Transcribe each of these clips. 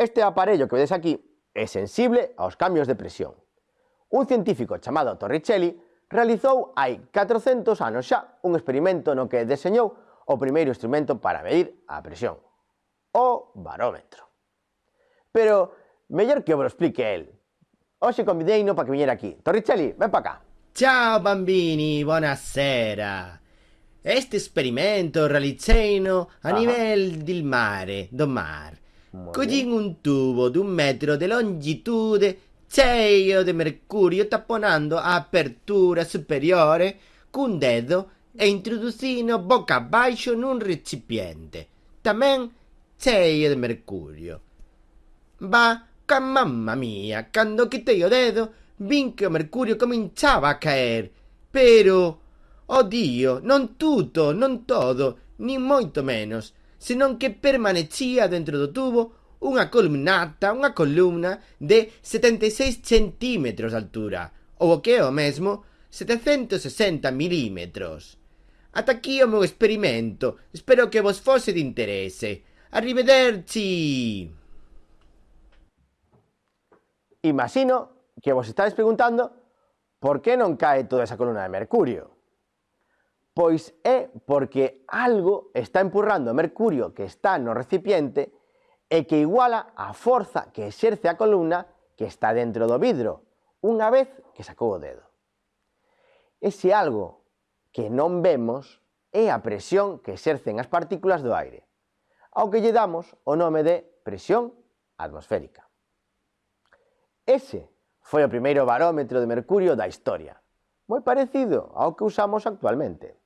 Este aparello que vedes aquí é sensible aos cambios de presión. Un científico chamado Torricelli realizou hai 400 anos xa un experimento no que deseñou o primeiro instrumento para medir a presión, o barómetro. Pero mellor que vos explique el. Oxe convideino para que viñera aquí. Torricelli, ven para cá. Ciao bambini, buonasera. Este esperimento realizzeino a Aha. nivel del mare, do mar. Collín un tubo dun metro de longitude cheio de mercurio taponando a apertura superiore cun dedo e introducino boca abaixo nun recipiente, tamén cheio de mercurio. Va, ca mamma mia, cando quitei o dedo, vin que o mercurio cominchaba a caer, pero, oh dio, non tutto, non todo, nin moito menos, senón que permanecía dentro do tubo unha columnata, unha columna de 76 centímetros de altura, ou o que é o mesmo, 760 milímetros. Ata aquí o meu experimento, espero que vos fose de interese. Arrivederci! Imagino que vos estáis preguntando por que non cae toda esa columna de mercurio pois é porque algo está empurrando a mercurio que está no recipiente e que iguala a forza que exerce a columna que está dentro do vidro, unha vez que sacou o dedo. Ese algo que non vemos é a presión que exercen as partículas do aire, ao que lle damos o nome de presión atmosférica. Ese foi o primeiro barómetro de mercurio da historia, moi parecido ao que usamos actualmente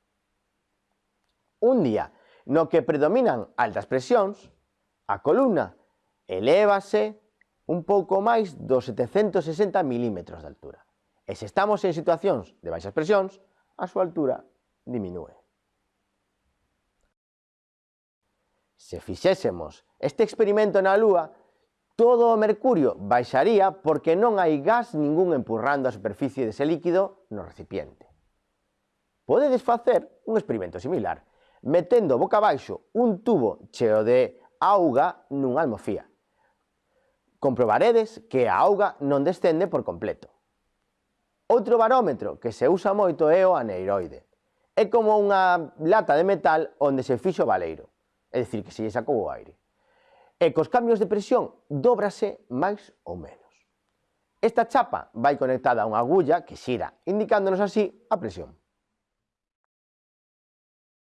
un día no que predominan altas presións, a columna elévase un pouco máis dos 760 milímetros de altura. E se estamos en situacións de baixas presións, a súa altura diminúe. Se fixésemos este experimento na Lúa, todo o mercurio baixaría porque non hai gas ningún empurrando a superficie dese líquido no recipiente. Podedes facer un experimento similar, metendo boca abaixo un tubo cheo de auga nunha almofía. Comprobaredes que a auga non descende por completo. Outro barómetro que se usa moito é o aneiroide. É como unha lata de metal onde se fixo o baleiro, é dicir, que se lle sacou o aire. E cos cambios de presión dóbrase máis ou menos. Esta chapa vai conectada a unha agulla que xira, indicándonos así a presión.